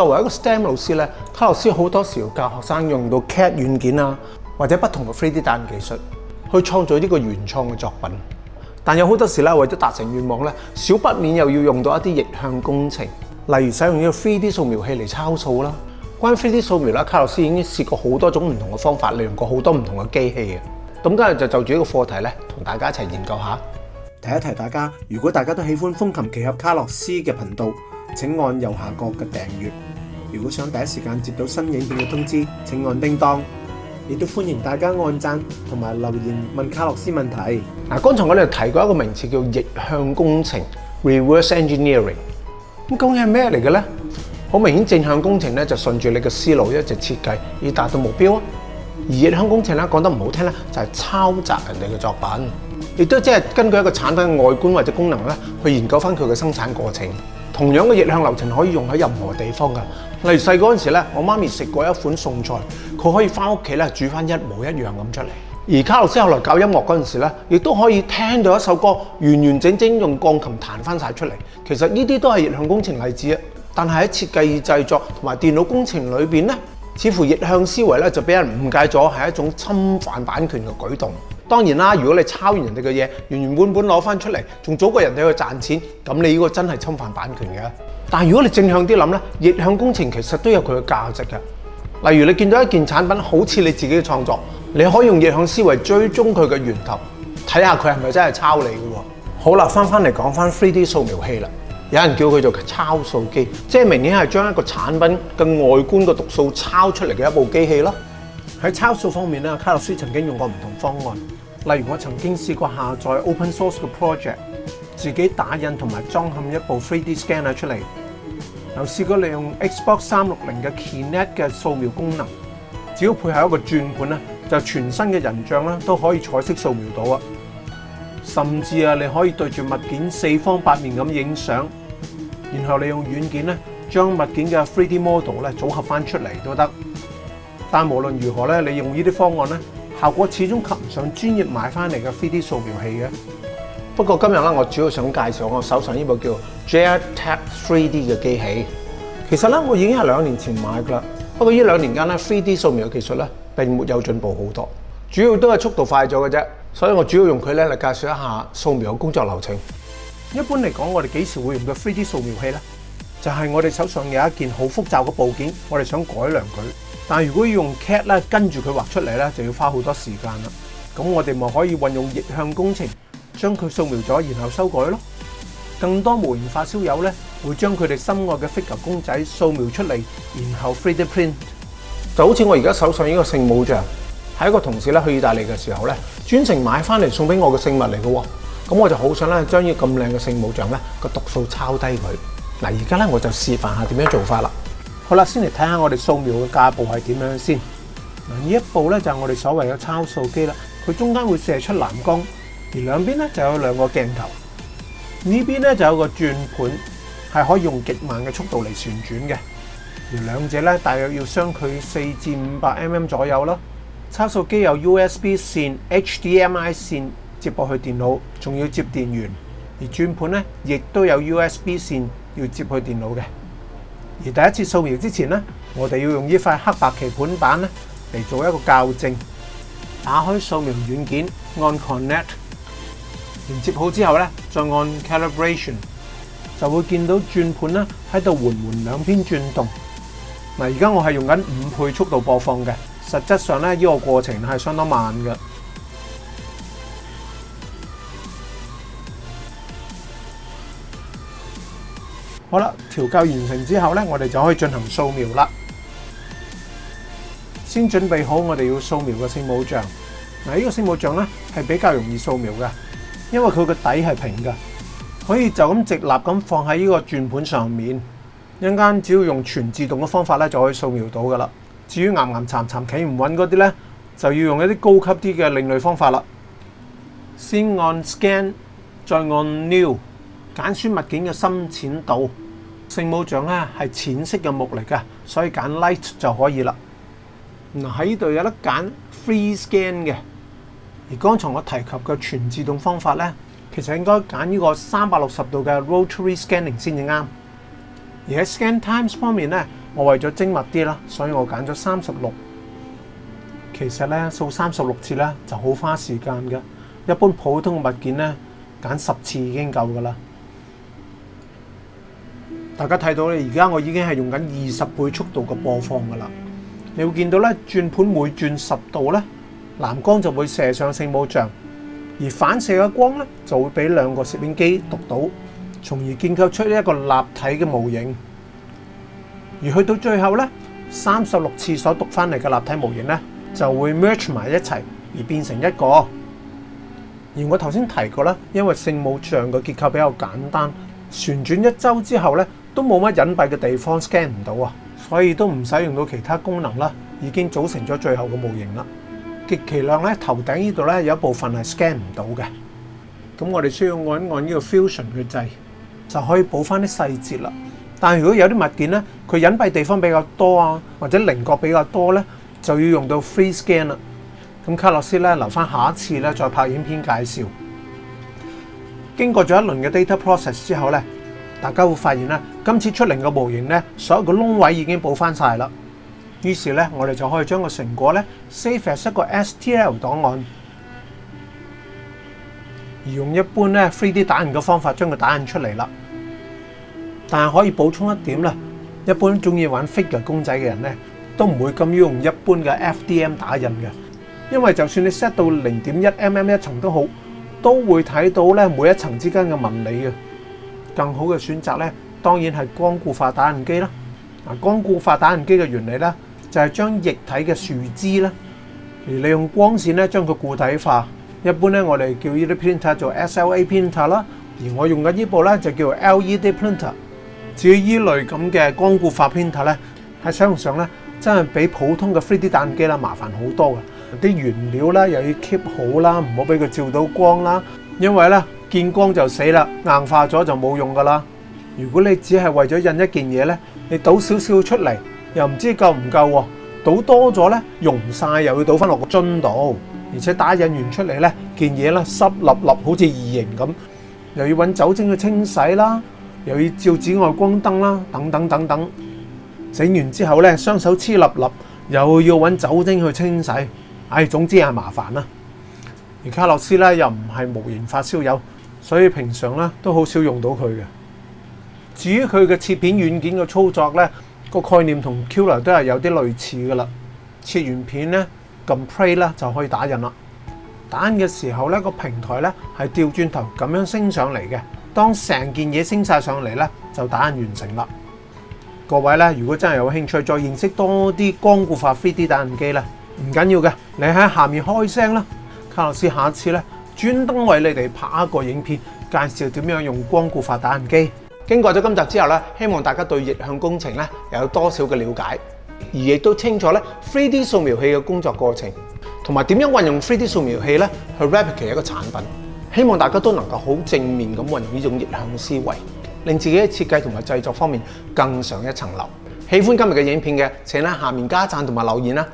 作為一個 STEM 老師咧，卡洛斯好多時候教學生用到 CAD 軟件啊，或者不同嘅 3D 打印技術去創造呢個原創嘅作品。但有好多時咧，為咗達成願望咧，少不免又要用到一啲逆向工程，例如使用呢個 3D 掃描器嚟抄數啦。關於 3D 掃描啦，卡洛斯已經試過好多種唔同嘅方法，利用過好多唔同嘅機器嘅。咁今日就就住呢個課題咧，同大家一齊研究下，提一提大家。如果大家都喜歡風琴奇俠卡洛斯嘅頻道。请按右下角嘅订阅。如果想第一时间接到新影片嘅通知，请按叮当。亦都欢迎大家按赞同埋留言问卡洛斯问题。嗱，刚才我哋提过一个名词叫逆向工程 （reverse engineering）。咁，究竟系咩嚟嘅咧？好明显，正向工程咧就顺住你嘅思路一直设计，以达到目标。而逆向工程咧，讲得唔好听咧，就系抄袭人哋嘅作品。亦都即系根据一个产品嘅外观或者功能咧，去研究翻佢嘅生产过程。同樣嘅逆向流程可以用喺任何地方㗎，例如細嗰陣時咧，我媽咪食過一款餸菜，佢可以翻屋企咧煮翻一模一樣咁出嚟。而卡洛斯後來搞音樂嗰陣時咧，亦都可以聽到一首歌完完整整用鋼琴彈翻曬出嚟。其實呢啲都係逆向工程例子啊，但係喺設計與製作同埋電腦工程裏面咧，似乎逆向思維咧就俾人誤解咗係一種侵犯版權嘅舉動。當然啦，如果你抄完人哋嘅嘢，原原本本攞翻出嚟，仲早過人哋去賺錢，咁你呢個真係侵犯版權嘅。但如果你正向啲諗咧，逆向工程其實都有佢嘅價值嘅。例如你見到一件產品好似你自己嘅創作，你可以用逆向思維追蹤佢嘅源頭，睇下佢係咪真係抄你嘅喎。好啦，翻返嚟講翻 3D 掃描器啦，有人叫佢做抄數機，即係明顯係將一個產品嘅外觀嘅毒素抄出嚟嘅一部機器咯。喺抄數方面咧，卡洛斯曾經用過唔同方案。例如我曾經試過下載 open source 嘅 project，自己打印同埋裝嵌一部 3D scanner 出嚟，又試過利用 Xbox 三六零嘅 Kinect 嘅掃描功能，只要配合一個轉盤咧，就全身嘅人像咧都可以彩色掃描到啊！甚至啊，你可以對住物件四方八面咁影相，然後你用軟件咧將物件嘅 3D model 咧組合翻出嚟都得。但無論如何咧，你用呢啲方案咧。效果始終及唔上專業買翻嚟嘅 3D 掃描器嘅。不過今日咧，我主要想介紹我手上呢部叫 JETAP 3D 嘅機器。其實咧，我已經係兩年前買噶啦。不過呢兩年間咧，3D 掃描嘅技術咧並沒有進步好多，主要都係速度快咗嘅啫。所以我主要用佢咧嚟介紹一下掃描嘅工作流程。一般嚟講，我哋幾時會用到 3D 掃描器咧？就係我哋手上有一件好複雜嘅部件，我哋想改良佢。但系如果要用 CAD 咧，跟住佢画出嚟咧，就要花好多时间啦。咁我哋咪可以运用逆向工程，将佢扫描咗，然后修改咯。更多模型发烧友咧，会将佢哋心爱嘅 figur e 公仔扫描出嚟，然后 3D print。就好似我而家手上呢个圣母像，系一个同事咧去意大利嘅时候咧，专程买翻嚟送俾我嘅圣物嚟嘅。咁我就好想咧将呢咁靓嘅圣母像咧个读数抄低佢。嗱，而家咧我就示范下点样做法啦。好啦，先嚟睇下我哋掃描嘅架步係點樣先。嗱，呢一步咧就係我哋所謂嘅抄數機啦。佢中間會射出藍光，而兩邊咧就有兩個鏡頭。呢邊咧就有個轉盤，係可以用極慢嘅速度嚟旋轉嘅。而兩者咧大約要相距四至五百 mm 左右啦。抄數機有 USB 線、HDMI 線接驳去電腦，仲要接電源。而轉盤咧亦都有 USB 線要接去電腦嘅。而第一次掃描之前咧，我哋要用呢塊黑白棋盤板咧嚟做一個校正。打開掃描軟件，按 Connect 連接好之後咧，再按 Calibration 就會見到轉盤咧喺度緩緩兩邊轉動。嗱，而家我係用緊五倍速度播放嘅，實質上咧呢個過程係相當慢嘅。好啦，调校完成之后咧，我哋就可以进行扫描啦。先准备好我哋要扫描嘅圣母像。嗱，呢个圣母像咧系比较容易扫描嘅，因为佢个底系平嘅，可以就咁直立咁放喺呢个转盘上面，一间只要用全自动嘅方法咧就可以扫描到噶啦。至于岩岩缠缠企唔稳嗰啲咧，就要用一啲高级啲嘅另类方法啦。先按 scan，再按 new，拣选物件嘅深浅度。圣母像咧系浅色嘅木嚟噶，所以拣 light 就可以啦。嗱喺呢度有得拣 free scan 嘅。而刚才我提及嘅全自动方法咧，其实应该拣呢个三百六十度嘅 rotary scanning 先至啱。而喺 scan times 方面咧，我为咗精密啲啦，所以我拣咗三十六。其实咧扫三十六次咧就好花时间嘅，一般普通嘅物件咧拣十次已经够噶啦。大家睇到咧，而家我已經係用緊二十倍速度嘅播放噶啦。你會見到咧，轉盤每轉十度咧，藍光就會射上聖母像，而反射嘅光咧就會俾兩個攝影機讀到，從而建構出一個立體嘅模型。而去到最後咧，三十六次所讀翻嚟嘅立體模型咧就會 merge 埋一齊而變成一個。而我頭先提過咧，因為聖母像嘅結構比較簡單，旋轉一周之後咧。都冇乜隱蔽嘅地方 scan 唔到啊，所以都唔使用到其他功能啦，已經組成咗最後嘅模型啦。極其量咧頭頂呢度咧有一部分係 scan 唔到嘅，咁我哋需要按一按呢個 fusion 去制，就可以補翻啲細節啦。但如果有啲物件咧，佢隱蔽地方比較多啊，或者棱角比較多咧，就要用到 free scan 啦。咁卡洛斯咧留翻下一次咧再拍影片介紹。經過咗一輪嘅 data process 之後咧。大家會發現呢今次出嚟個模型咧，所有個窿位已經補翻晒啦。於是咧，我哋就可以將個成果咧 save as 一個 STL 档案，而用一般咧 3D 打印嘅方法將佢打印出嚟啦。但係可以補充一點啦，一般中意玩 figure 公仔嘅人咧，都唔會咁用一般嘅 FDM 打印嘅，因為就算你 set 到零1一 mm 一層都好，都會睇到咧每一層之間嘅纹理嘅。更好嘅選擇咧，當然係光固化打印機啦。啊，光固化打印機嘅原理咧，就係將液體嘅樹枝咧，而利用光線咧將佢固體化。一般咧，我哋叫呢啲 printer 做 SLA printer 啦。而我用緊呢部咧，就叫 LED printer。至於依類咁嘅光固化 printer 咧，喺使用上咧，真係比普通嘅 3D 打印機啦麻煩好多嘅。啲原料咧又要 keep 好啦，唔好俾佢照到光啦，因為咧。見光就死啦，硬化咗就冇用噶啦。如果你只係為咗印一件嘢咧，你倒少少出嚟，又唔知夠唔夠喎？倒多咗咧，溶曬又要倒翻落個樽度，而且打印完出嚟咧，件嘢咧濕立立，好似異形咁，又要揾酒精去清洗啦，又要照紫外光燈啦，等等等等。整完之後咧，雙手黐立立，又要揾酒精去清洗，唉，總之係麻煩啦。而卡洛斯咧，又唔係無形發燒友。所以平常咧都好少用到佢嘅。至於佢嘅切片軟件嘅操作咧，個概念同 Q r 都係有啲類似嘅啦。切完片咧，撳 Play 咧就可以打印啦。打印嘅時候咧，個平台咧係調轉頭咁樣升上嚟嘅。當成件嘢升晒上嚟咧，就打印完成啦。各位咧，如果真係有興趣再認識多啲光固化 3D 打印機咧，唔緊要嘅，你喺下面開聲啦。卡洛斯下一次咧。專登為你哋拍一個影片，介紹點樣用光固化打印機。經過咗今集之後咧，希望大家對逆向工程咧又有多少嘅了解，而亦都清楚咧 3D 掃描器嘅工作過程，同埋點樣運用 3D 掃描器咧去 replicate 一個產品。希望大家都能夠好正面咁運用呢種逆向嘅思維，令自己嘅設計同埋製作方面更上一層樓。喜歡今日嘅影片嘅，請喺下面加讚同埋留言啦！